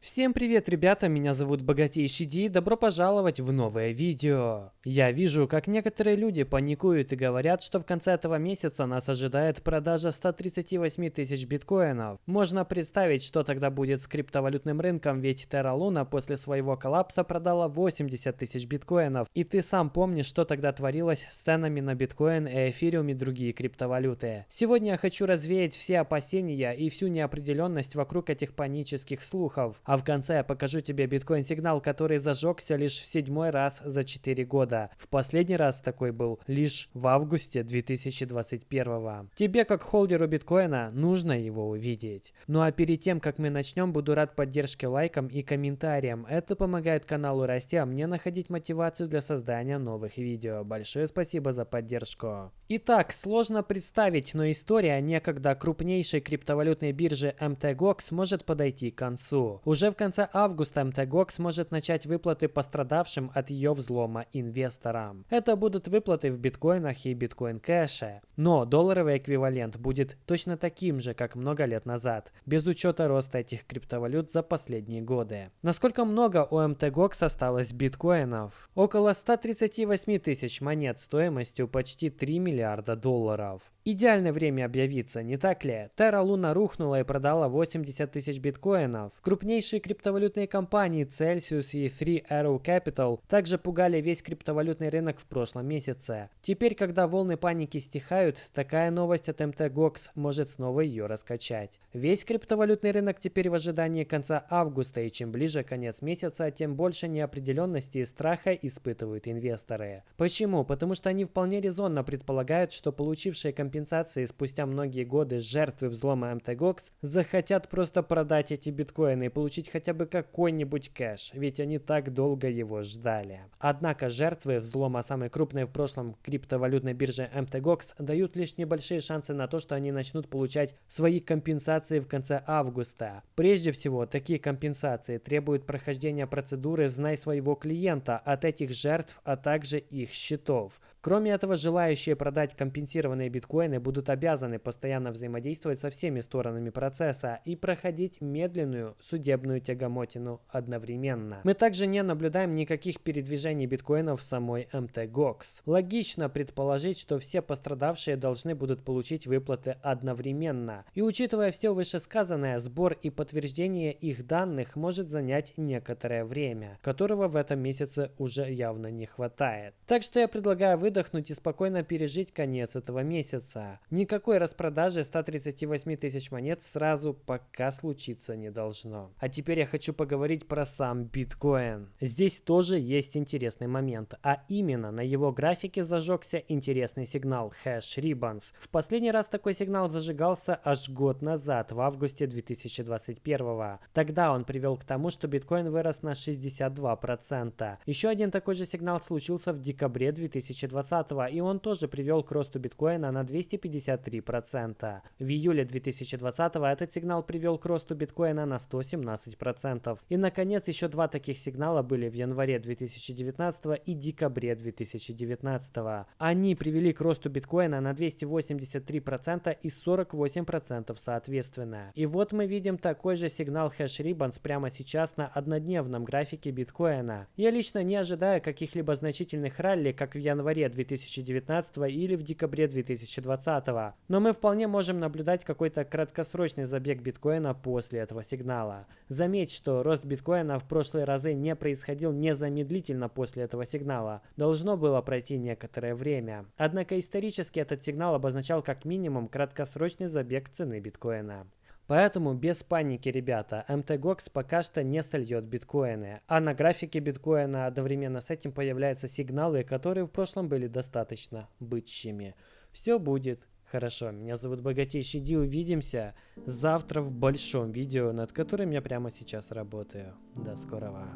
Всем привет, ребята, меня зовут Богатейший Ди, добро пожаловать в новое видео. Я вижу, как некоторые люди паникуют и говорят, что в конце этого месяца нас ожидает продажа 138 тысяч биткоинов. Можно представить, что тогда будет с криптовалютным рынком, ведь Terra Luna после своего коллапса продала 80 тысяч биткоинов. И ты сам помнишь, что тогда творилось с ценами на биткоин, эфириум и другие криптовалюты. Сегодня я хочу развеять все опасения и всю неопределенность вокруг этих панических слухов. А в конце я покажу тебе биткоин-сигнал, который зажегся лишь в седьмой раз за 4 года. В последний раз такой был лишь в августе 2021. Тебе, как холдеру биткоина, нужно его увидеть. Ну а перед тем, как мы начнем, буду рад поддержке лайком и комментариям. Это помогает каналу расти, а мне находить мотивацию для создания новых видео. Большое спасибо за поддержку. Итак, сложно представить, но история некогда крупнейшей криптовалютной биржи MTGOX может подойти к концу. Уже уже в конце августа МТГОК сможет начать выплаты пострадавшим от ее взлома инвесторам. Это будут выплаты в биткоинах и биткоин-кэше. Но долларовый эквивалент будет точно таким же, как много лет назад, без учета роста этих криптовалют за последние годы. Насколько много у МТГОКС осталось биткоинов? Около 138 тысяч монет стоимостью почти 3 миллиарда долларов. Идеальное время объявиться, не так ли? Terra Luna рухнула и продала 80 тысяч биткоинов. Крупнейший Крупнейшие криптовалютные компании Celsius и 3 Arrow Capital также пугали весь криптовалютный рынок в прошлом месяце. Теперь, когда волны паники стихают, такая новость от MTGOX может снова ее раскачать. Весь криптовалютный рынок теперь в ожидании конца августа, и чем ближе конец месяца, тем больше неопределенности и страха испытывают инвесторы. Почему? Потому что они вполне резонно предполагают, что получившие компенсации спустя многие годы жертвы взлома MTGOX захотят просто продать эти биткоины и получить получить хотя бы какой-нибудь кэш, ведь они так долго его ждали. Однако жертвы взлома самой крупной в прошлом криптовалютной биржи MTGOX дают лишь небольшие шансы на то, что они начнут получать свои компенсации в конце августа. Прежде всего, такие компенсации требуют прохождения процедуры «Знай своего клиента» от этих жертв, а также их счетов. Кроме этого, желающие продать компенсированные биткоины будут обязаны постоянно взаимодействовать со всеми сторонами процесса и проходить медленную судебную тягомотину одновременно. Мы также не наблюдаем никаких передвижений биткоинов в самой MTGOX. Логично предположить, что все пострадавшие должны будут получить выплаты одновременно. И учитывая все вышесказанное, сбор и подтверждение их данных может занять некоторое время, которого в этом месяце уже явно не хватает. Так что я предлагаю вы выдохнуть и спокойно пережить конец этого месяца. Никакой распродажи 138 тысяч монет сразу пока случиться не должно. А теперь я хочу поговорить про сам биткоин. Здесь тоже есть интересный момент, а именно на его графике зажегся интересный сигнал Hash Ribbons. В последний раз такой сигнал зажигался аж год назад, в августе 2021. Тогда он привел к тому, что биткоин вырос на 62%. Еще один такой же сигнал случился в декабре 2020 2020 и он тоже привел к росту биткоина на 253%. В июле 2020 этот сигнал привел к росту биткоина на 117%. И наконец еще два таких сигнала были в январе 2019 и декабре 2019. Они привели к росту биткоина на 283% и 48% соответственно. И вот мы видим такой же сигнал Ribbons прямо сейчас на однодневном графике биткоина. Я лично не ожидаю каких-либо значительных ралли, как в январе 2019 или в декабре 2020. Но мы вполне можем наблюдать какой-то краткосрочный забег биткоина после этого сигнала. Заметь, что рост биткоина в прошлые разы не происходил незамедлительно после этого сигнала. Должно было пройти некоторое время. Однако исторически этот сигнал обозначал как минимум краткосрочный забег цены биткоина. Поэтому без паники, ребята, MTGOX пока что не сольет биткоины. А на графике биткоина одновременно с этим появляются сигналы, которые в прошлом были достаточно бычьими. Все будет хорошо. Меня зовут Богатейший Ди. Увидимся завтра в большом видео, над которым я прямо сейчас работаю. До скорого.